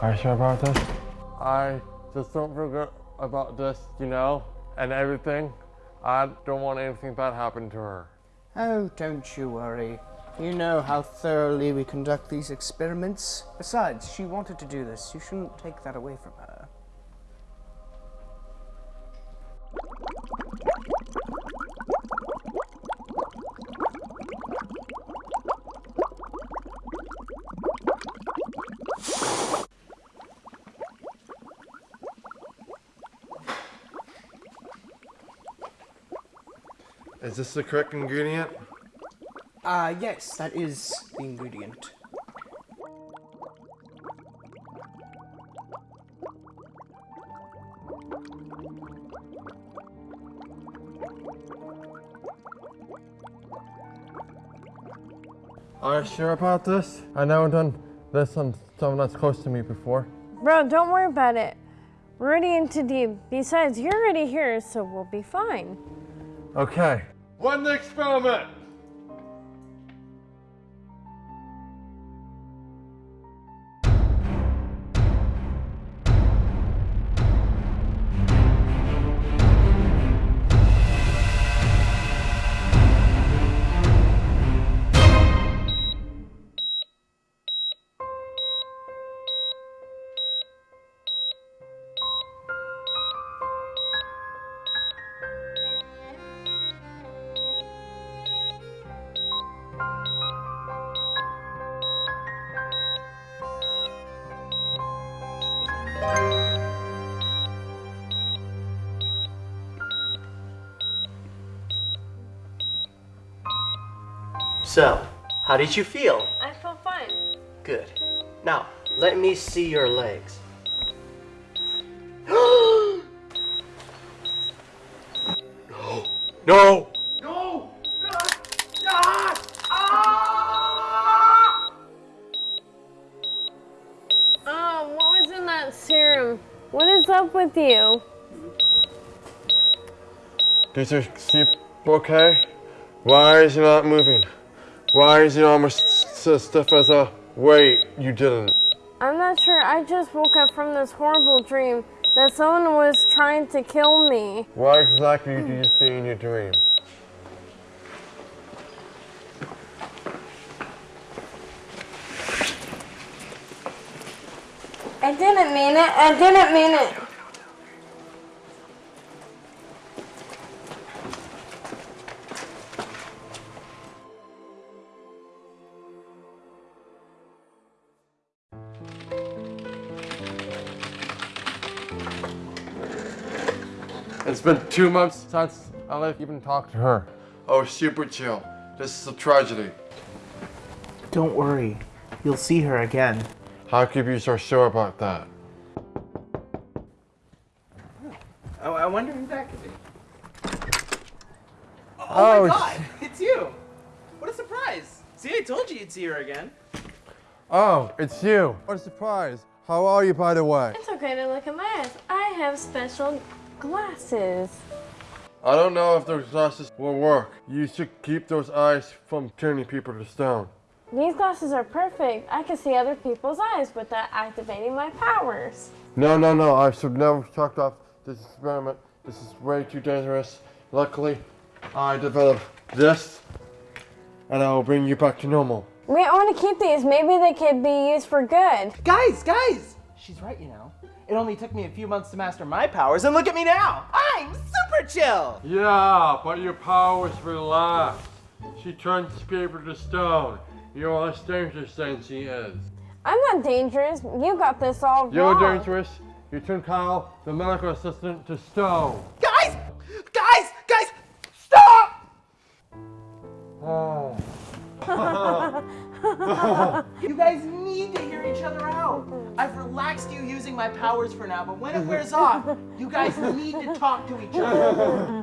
Are you sure about this? I just don't feel good about this, you know, and everything. I don't want anything bad happen to her. Oh, don't you worry. You know how thoroughly we conduct these experiments. Besides, she wanted to do this. You shouldn't take that away from her. Is this the correct ingredient? Ah, yes, that is the ingredient. Are you sure about this? I never done this on someone that's close to me before. Bro, don't worry about it. We're already in too deep. Besides, you're already here, so we'll be fine. Okay. One experiment. So, how did you feel? I feel fine. Good. Now, let me see your legs. no. No! No! Ah! Ah! Oh, what was in that serum? What is up with you? Is your sleep okay? Why is he not moving? Why is he almost so stiff as a wait? You didn't. I'm not sure. I just woke up from this horrible dream that someone was trying to kill me. What exactly do you see in your dream? I didn't mean it. I didn't mean it. It's been two months since I've even talked to her. Oh, super chill. This is a tragedy. Don't worry. You'll see her again. How could you be so sure about that? Oh, I wonder who that could be. Oh, Oh, my god! It's you! What a surprise! See, I told you you'd see her again. Oh, it's you. What a surprise. How are you, by the way? It's okay to look at my eyes. I have special glasses. I don't know if those glasses will work. You should keep those eyes from turning people to stone. These glasses are perfect. I can see other people's eyes without activating my powers. No, no, no. I should never talked off this experiment. This is way too dangerous. Luckily, I developed this, and I will bring you back to normal. Wait, I want to keep these. Maybe they could be used for good. Guys, guys! She's right, you know. It only took me a few months to master my powers, and look at me now! I'm super chill! Yeah, but your powers relax. She turns people to stone. You're less dangerous than she is. I'm not dangerous. You got this all You're wrong. dangerous. You turn Kyle, the medical assistant, to stone. Guys! Guys! Guys! Stop! Oh. You guys need to hear each other out. I've relaxed you using my powers for now, but when it mm-hmm. wears off, you guys need to talk to each other.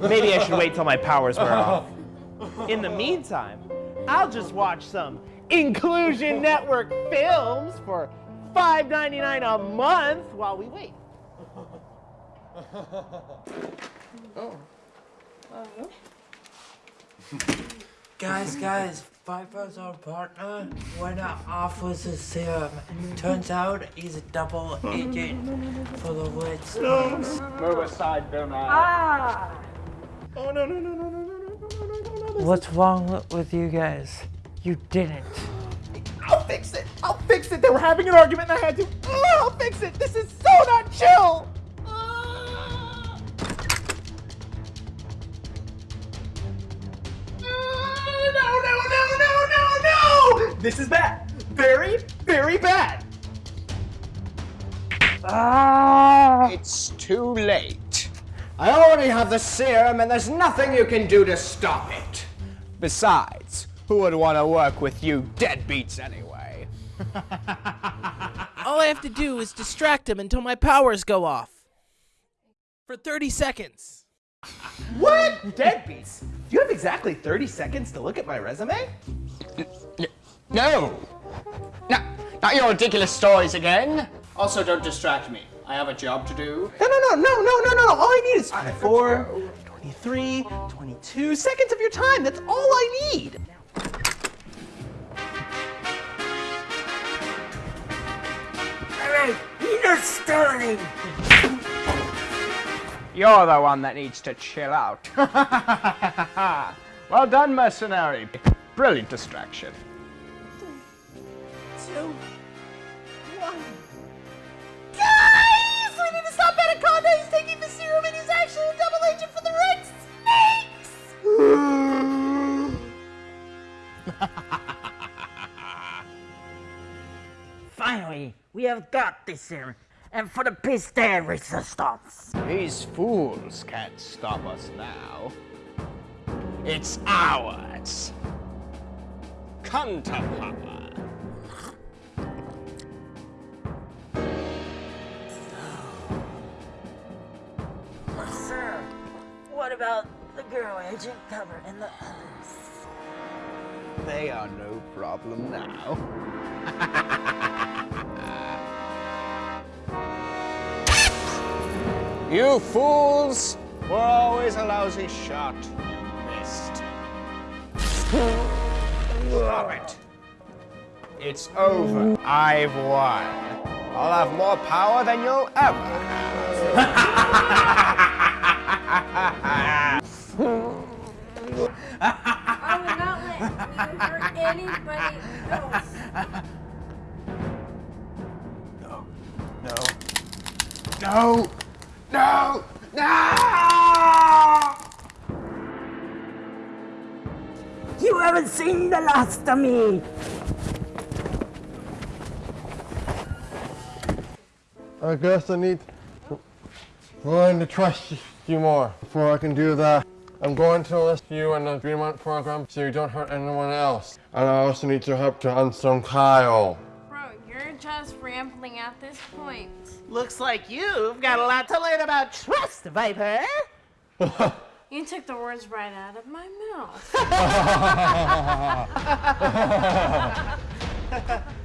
Maybe I should wait till my powers wear off. In the meantime, I'll just watch some Inclusion Network films for $5.99 a month while we wait. oh Guys, guys, Viper's our partner when it offers a serum. Turns out he's a double agent for the Red Snakes. Move aside, Bill Ah! Oh no no no no no no no no no no no! What's wrong with you guys? You didn't. I'll fix it. I'll fix it. They were having an argument and I had to. Oh, I'll fix it. This is so not chill. This is bad. Very, very bad. Ah. It's too late. I already have the serum, and there's nothing you can do to stop it. Besides, who would want to work with you deadbeats anyway? All I have to do is distract him until my powers go off. For 30 seconds. What? Deadbeats. Do you have exactly 30 seconds to look at my resume? No! No, not your ridiculous stories again. Also, don't distract me. I have a job to do. No, no, no, no, no, no, no, no. All I need is 24, 23, 22 seconds of your time. That's all I need. You're the one that needs to chill out. well done, mercenary. Brilliant distraction. Two, one. Guys! We need to stop Anaconda! He's taking the serum and he's actually a double agent for the Red Snakes! Finally, we have got this serum. And for the peace there, resistance. These fools can't stop us now. It's ours. Come to Papa. About the girl agent cover and the others? They are no problem now. you fools were always a lousy shot. You Missed. Stop it. It's over. I've won. I'll have more power than you'll ever have. You haven't seen the last of me! I guess I need to learn to trust you more. Before I can do that, I'm going to enlist you in the Dreamont program so you don't hurt anyone else. And I also need your help to unstone Kyle. Bro, you're just rambling at this point. Looks like you've got a lot to learn about trust, Viper. You took the words right out of my mouth.